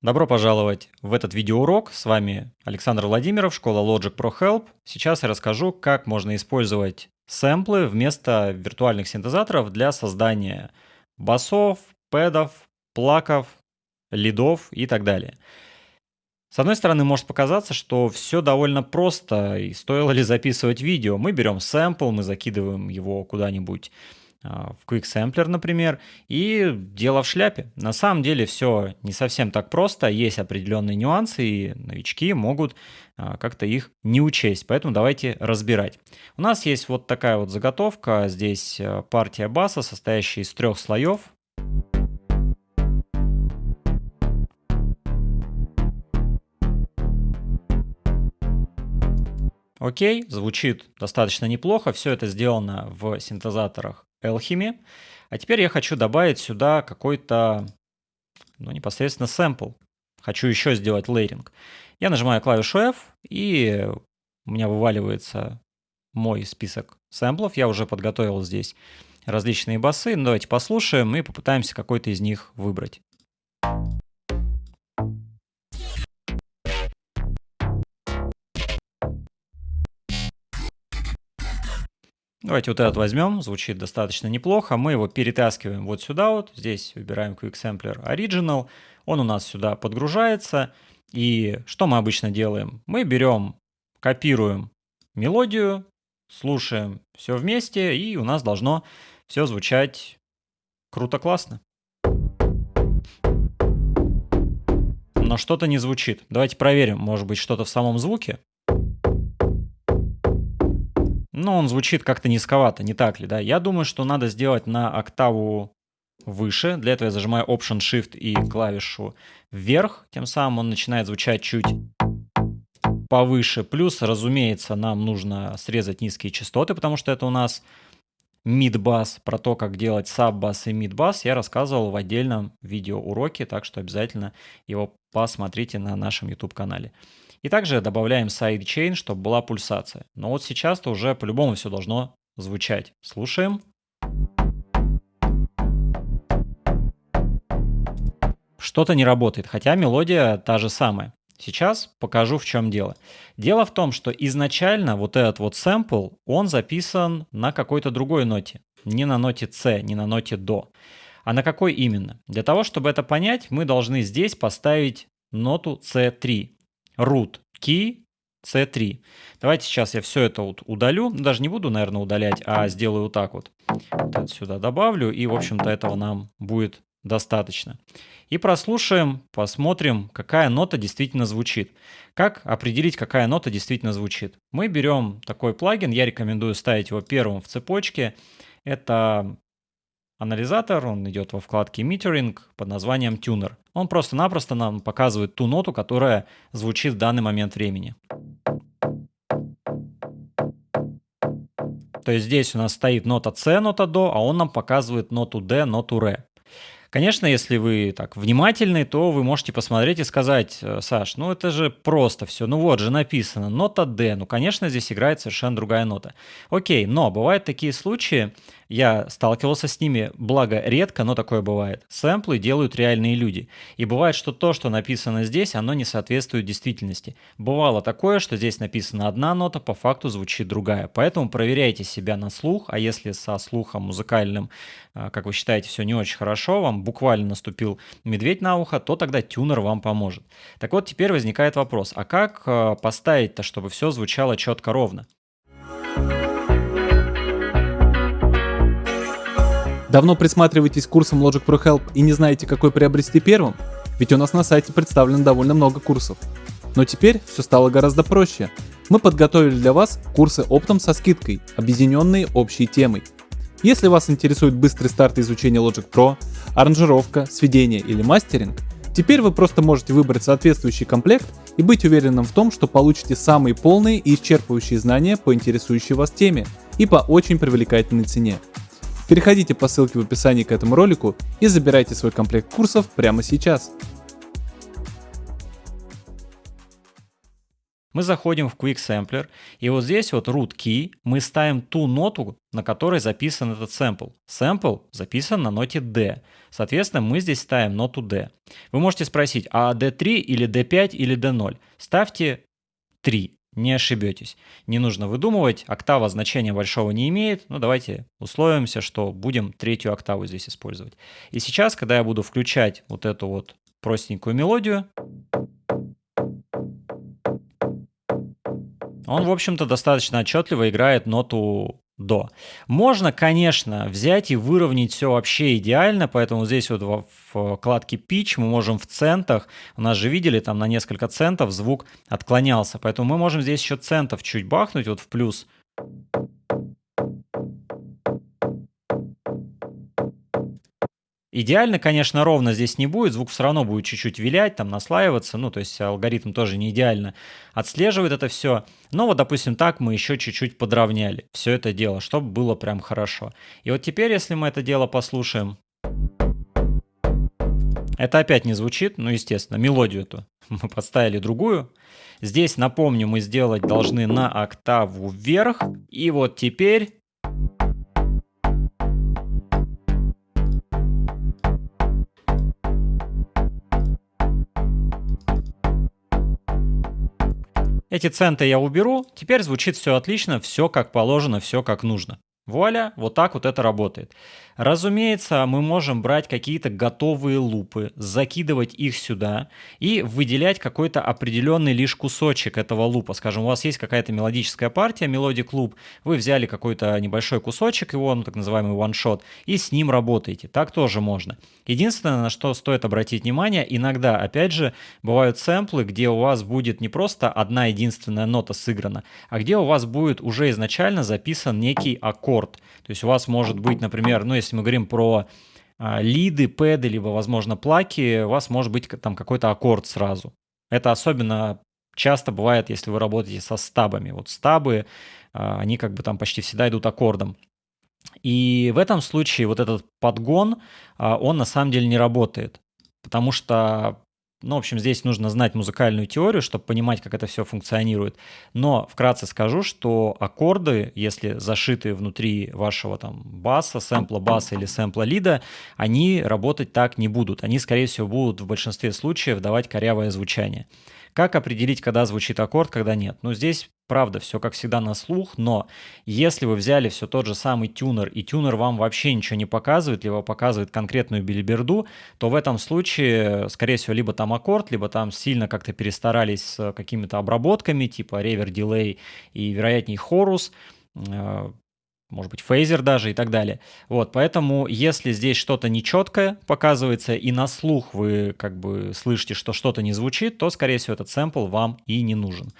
Добро пожаловать в этот видеоурок. С вами Александр Владимиров, школа Logic Pro Help. Сейчас я расскажу, как можно использовать сэмплы вместо виртуальных синтезаторов для создания басов, пэдов, плаков, лидов и так далее. С одной стороны, может показаться, что все довольно просто, и стоило ли записывать видео. Мы берем сэмпл, мы закидываем его куда-нибудь в Quick Sampler, например, и дело в шляпе. На самом деле все не совсем так просто, есть определенные нюансы, и новички могут а, как-то их не учесть, поэтому давайте разбирать. У нас есть вот такая вот заготовка, здесь а, партия баса, состоящая из трех слоев. Окей, звучит достаточно неплохо, все это сделано в синтезаторах Alchemy. А теперь я хочу добавить сюда какой-то, ну, непосредственно сэмпл. Хочу еще сделать лейринг. Я нажимаю клавишу F, и у меня вываливается мой список сэмплов. Я уже подготовил здесь различные басы. Ну, давайте послушаем и попытаемся какой-то из них выбрать. Давайте вот этот возьмем, звучит достаточно неплохо. Мы его перетаскиваем вот сюда вот, здесь выбираем Quick Sampler Original. Он у нас сюда подгружается. И что мы обычно делаем? Мы берем, копируем мелодию, слушаем все вместе, и у нас должно все звучать круто-классно. Но что-то не звучит. Давайте проверим, может быть что-то в самом звуке но он звучит как-то низковато, не так ли, да? Я думаю, что надо сделать на октаву выше. Для этого я зажимаю Option-Shift и клавишу вверх. Тем самым он начинает звучать чуть повыше. Плюс, разумеется, нам нужно срезать низкие частоты, потому что это у нас мид-бас. Про то, как делать саб-бас и мид-бас я рассказывал в отдельном видеоуроке, так что обязательно его посмотрите на нашем YouTube-канале. И также добавляем sidechain, чтобы была пульсация. Но вот сейчас-то уже по-любому все должно звучать. Слушаем. Что-то не работает, хотя мелодия та же самая. Сейчас покажу, в чем дело. Дело в том, что изначально вот этот вот сэмпл, он записан на какой-то другой ноте. Не на ноте С, не на ноте До. А на какой именно? Для того, чтобы это понять, мы должны здесь поставить ноту C3 root key C3. Давайте сейчас я все это вот удалю. Даже не буду, наверное, удалять, а сделаю вот так вот. Вот это сюда добавлю, и, в общем-то, этого нам будет достаточно. И прослушаем, посмотрим, какая нота действительно звучит. Как определить, какая нота действительно звучит? Мы берем такой плагин, я рекомендую ставить его первым в цепочке. Это анализатор, он идет во вкладке Metering под названием Tuner. Он просто-напросто нам показывает ту ноту, которая звучит в данный момент времени. То есть здесь у нас стоит нота С, нота До, а он нам показывает ноту Д, ноту Ре. Конечно, если вы так внимательны, то вы можете посмотреть и сказать, «Э, Саш, ну это же просто все, ну вот же написано, нота D, ну конечно здесь играет совершенно другая нота. Окей, но бывают такие случаи, я сталкивался с ними, благо редко, но такое бывает. Сэмплы делают реальные люди. И бывает, что то, что написано здесь, оно не соответствует действительности. Бывало такое, что здесь написана одна нота, по факту звучит другая. Поэтому проверяйте себя на слух, а если со слухом музыкальным, а, как вы считаете, все не очень хорошо, вам буквально наступил медведь на ухо, то тогда тюнер вам поможет. Так вот, теперь возникает вопрос, а как а, поставить-то, чтобы все звучало четко ровно? Давно присматриваетесь к курсам Logic Pro Help и не знаете, какой приобрести первым? Ведь у нас на сайте представлено довольно много курсов. Но теперь все стало гораздо проще. Мы подготовили для вас курсы оптом со скидкой, объединенные общей темой. Если вас интересует быстрый старт изучения Logic Pro, аранжировка, сведение или мастеринг, теперь вы просто можете выбрать соответствующий комплект и быть уверенным в том, что получите самые полные и исчерпывающие знания по интересующей вас теме и по очень привлекательной цене. Переходите по ссылке в описании к этому ролику и забирайте свой комплект курсов прямо сейчас. Мы заходим в Quick Sampler, и вот здесь вот root key мы ставим ту ноту, на которой записан этот сэмпл. Сэмпл записан на ноте D. Соответственно, мы здесь ставим ноту D. Вы можете спросить, а D3 или D5 или D0? Ставьте 3, не ошибетесь. Не нужно выдумывать, октава значения большого не имеет. Ну, давайте условимся, что будем третью октаву здесь использовать. И сейчас, когда я буду включать вот эту вот простенькую мелодию, он, в общем-то, достаточно отчетливо играет ноту до. Можно, конечно, взять и выровнять все вообще идеально, поэтому здесь вот в, вкладке Pitch мы можем в центах, у нас же видели, там на несколько центов звук отклонялся, поэтому мы можем здесь еще центов чуть бахнуть, вот в плюс. Идеально, конечно, ровно здесь не будет, звук все равно будет чуть-чуть вилять, там наслаиваться, ну, то есть алгоритм тоже не идеально отслеживает это все. Но вот, допустим, так мы еще чуть-чуть подровняли все это дело, чтобы было прям хорошо. И вот теперь, если мы это дело послушаем, это опять не звучит, ну, естественно, мелодию эту мы подставили другую. Здесь, напомню, мы сделать должны на октаву вверх. И вот теперь Эти центы я уберу, теперь звучит все отлично, все как положено, все как нужно. Вуаля, вот так вот это работает. Разумеется, мы можем брать какие-то готовые лупы, закидывать их сюда и выделять какой-то определенный лишь кусочек этого лупа. Скажем, у вас есть какая-то мелодическая партия, melodic loop, вы взяли какой-то небольшой кусочек его, ну так называемый one-shot, и с ним работаете. Так тоже можно. Единственное, на что стоит обратить внимание, иногда, опять же, бывают сэмплы, где у вас будет не просто одна единственная нота сыграна, а где у вас будет уже изначально записан некий аккорд. То есть у вас может быть, например, ну если если мы говорим про а, лиды, пэды, либо, возможно, плаки, у вас может быть там какой-то аккорд сразу. Это особенно часто бывает, если вы работаете со стабами. Вот стабы, а, они как бы там почти всегда идут аккордом. И в этом случае вот этот подгон, а, он на самом деле не работает. Потому что ну, в общем, здесь нужно знать музыкальную теорию, чтобы понимать, как это все функционирует. Но вкратце скажу, что аккорды, если зашиты внутри вашего там баса, сэмпла баса или сэмпла лида, они работать так не будут. Они, скорее всего, будут в большинстве случаев давать корявое звучание. Как определить, когда звучит аккорд, когда нет? Ну, здесь правда, все как всегда на слух, но если вы взяли все тот же самый тюнер, и тюнер вам вообще ничего не показывает, либо показывает конкретную билиберду, то в этом случае, скорее всего, либо там аккорд, либо там сильно как-то перестарались с какими-то обработками, типа ревер, дилей и, вероятнее, хорус, может быть, фейзер даже и так далее. Вот, поэтому, если здесь что-то нечеткое показывается, и на слух вы как бы слышите, что что-то не звучит, то, скорее всего, этот сэмпл вам и не нужен.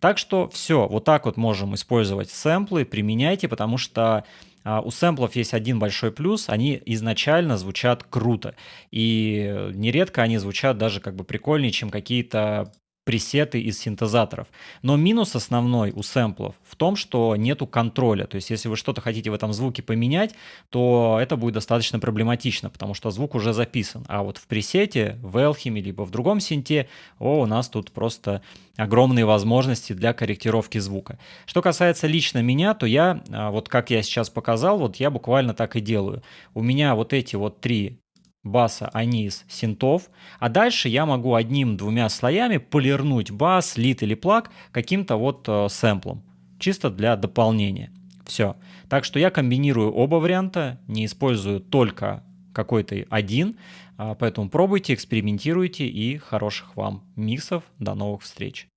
Так что все, вот так вот можем использовать сэмплы, применяйте, потому что а, у сэмплов есть один большой плюс, они изначально звучат круто. И нередко они звучат даже как бы прикольнее, чем какие-то пресеты из синтезаторов. Но минус основной у сэмплов в том, что нету контроля. То есть если вы что-то хотите в этом звуке поменять, то это будет достаточно проблематично, потому что звук уже записан. А вот в пресете, в Elchim либо в другом синте, о, у нас тут просто огромные возможности для корректировки звука. Что касается лично меня, то я, а, вот как я сейчас показал, вот я буквально так и делаю. У меня вот эти вот три баса, аниз, синтов, а дальше я могу одним-двумя слоями полирнуть бас, лид или плаг каким-то вот э, сэмплом, чисто для дополнения. Все. Так что я комбинирую оба варианта, не использую только какой-то один, а, поэтому пробуйте, экспериментируйте и хороших вам миксов. До новых встреч!